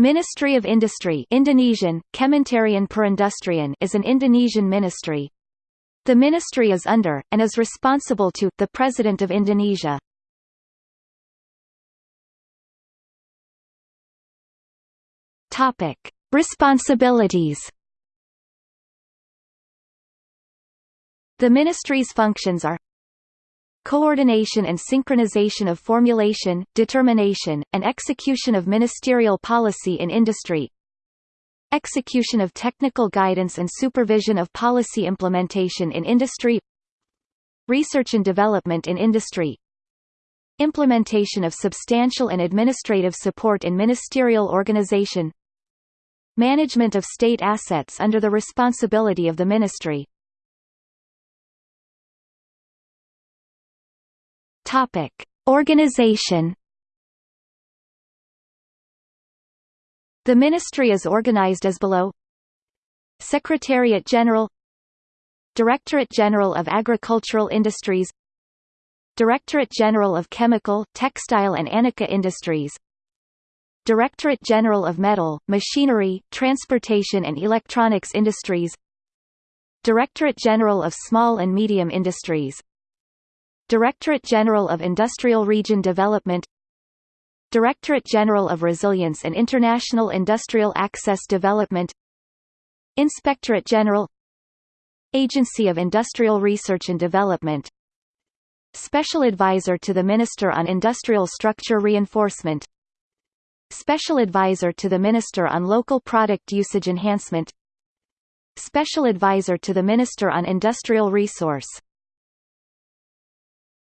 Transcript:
Ministry of Industry Indonesian, Kementerian Perindustrian is an Indonesian ministry. The ministry is under, and is responsible to, the President of Indonesia. Responsibilities The ministry's functions are coordination and synchronization of formulation, determination, and execution of ministerial policy in industry. Execution of technical guidance and supervision of policy implementation in industry. Research and development in industry. Implementation of substantial and administrative support in ministerial organization. Management of state assets under the responsibility of the ministry Topic: Organization. The ministry is organized as below: Secretariat General, Directorate General of Agricultural Industries, Directorate General of Chemical, Textile and Anika Industries, Directorate General of Metal, Machinery, Transportation and Electronics Industries, Directorate General of Small and Medium Industries Directorate General of Industrial Region Development Directorate General of Resilience and International Industrial Access Development Inspectorate General Agency of Industrial Research and Development Special Advisor to the Minister on Industrial Structure Reinforcement Special Advisor to the Minister on Local Product Usage Enhancement Special Advisor to the Minister on Industrial Resource